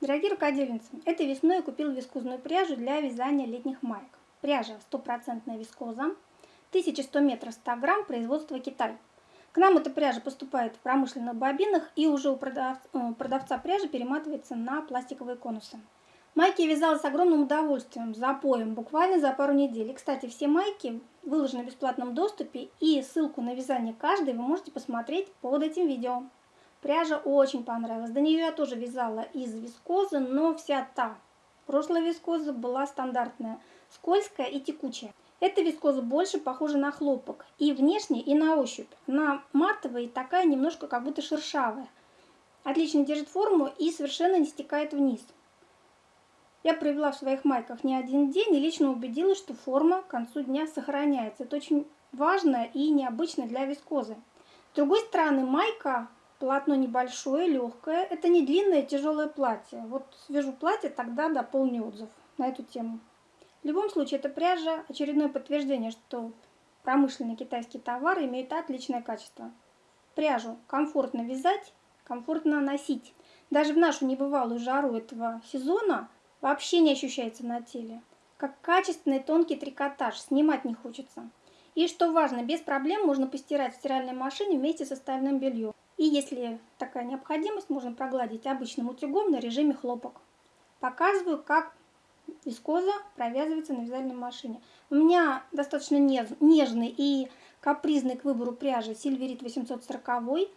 Дорогие рукодельницы, этой весной я купила вискозную пряжу для вязания летних маек. Пряжа стопроцентная вискоза, 1100 метров 100 грамм, производство Китай. К нам эта пряжа поступает в промышленных бобинах и уже у продавца, э, продавца пряжи перематывается на пластиковые конусы. Майки я вязала с огромным удовольствием, запоем, буквально за пару недель. И, кстати, все майки выложены в бесплатном доступе, и ссылку на вязание каждой вы можете посмотреть под этим видео. Пряжа очень понравилась. До нее я тоже вязала из вискозы, но вся та прошлая вискоза была стандартная, скользкая и текучая. Эта вискоза больше похожа на хлопок и внешне, и на ощупь. Она матовая и такая немножко как будто шершавая. Отлично держит форму и совершенно не стекает вниз. Я провела в своих майках не один день и лично убедилась, что форма к концу дня сохраняется. Это очень важно и необычно для вискозы. С другой стороны, майка Полотно небольшое, легкое. Это не длинное тяжелое платье. Вот свяжу платье, тогда дополню отзыв на эту тему. В любом случае, эта пряжа очередное подтверждение, что промышленные китайские товары имеют отличное качество. Пряжу комфортно вязать, комфортно носить. Даже в нашу небывалую жару этого сезона вообще не ощущается на теле. Как качественный тонкий трикотаж, снимать не хочется. И что важно, без проблем можно постирать в стиральной машине вместе с остальным бельем. И если такая необходимость, можно прогладить обычным утюгом на режиме хлопок. Показываю, как вискоза провязывается на вязальной машине. У меня достаточно нежный и капризный к выбору пряжи Сильверит 840.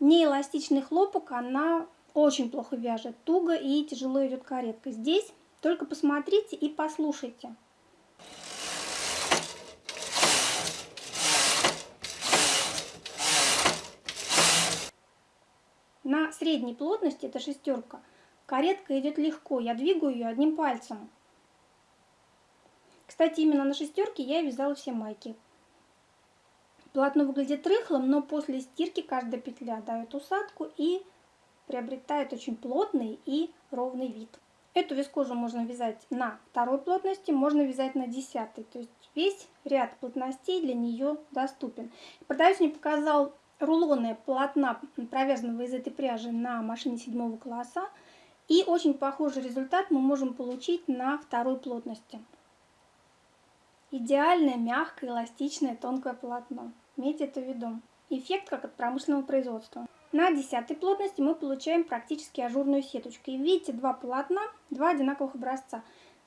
Неэластичный хлопок, она очень плохо вяжет, туго и тяжело идет каретка. Здесь только посмотрите и послушайте. На средней плотности, это шестерка, каретка идет легко, я двигаю ее одним пальцем. Кстати, именно на шестерке я вязала все майки. Полотно выглядит рыхлым, но после стирки каждая петля дает усадку и приобретает очень плотный и ровный вид. Эту вискозу можно вязать на второй плотности, можно вязать на десятой. То есть весь ряд плотностей для нее доступен. Продавец мне показал рулоны полотна, провязанного из этой пряжи на машине седьмого класса. И очень похожий результат мы можем получить на второй плотности. Идеальное, мягкое, эластичное, тонкое полотно. Имейте это в виду. Эффект как от промышленного производства. На десятой плотности мы получаем практически ажурную сеточку. И видите, два полотна, два одинаковых образца.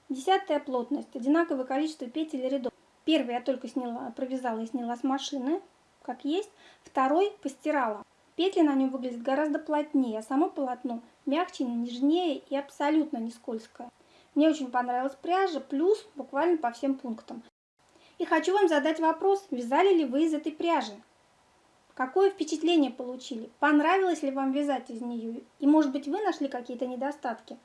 Десятая плотность, одинаковое количество петель и рядов. Первый я только сняла, провязала и сняла с машины, как есть. Второй постирала. Петли на нем выглядят гораздо плотнее, а само полотно мягче, нежнее и абсолютно не скользкое. Мне очень понравилась пряжа, плюс буквально по всем пунктам. И хочу вам задать вопрос, вязали ли вы из этой пряжи? Какое впечатление получили? Понравилось ли вам вязать из нее? И может быть вы нашли какие-то недостатки?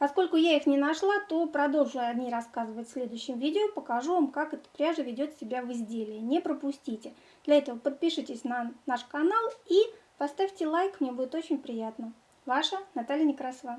Поскольку я их не нашла, то продолжу о ней рассказывать в следующем видео. Покажу вам, как эта пряжа ведет себя в изделии. Не пропустите. Для этого подпишитесь на наш канал и поставьте лайк, мне будет очень приятно. Ваша Наталья Некрасова.